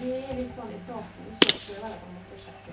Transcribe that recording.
Det är liksom det saknas, saknas att man försöker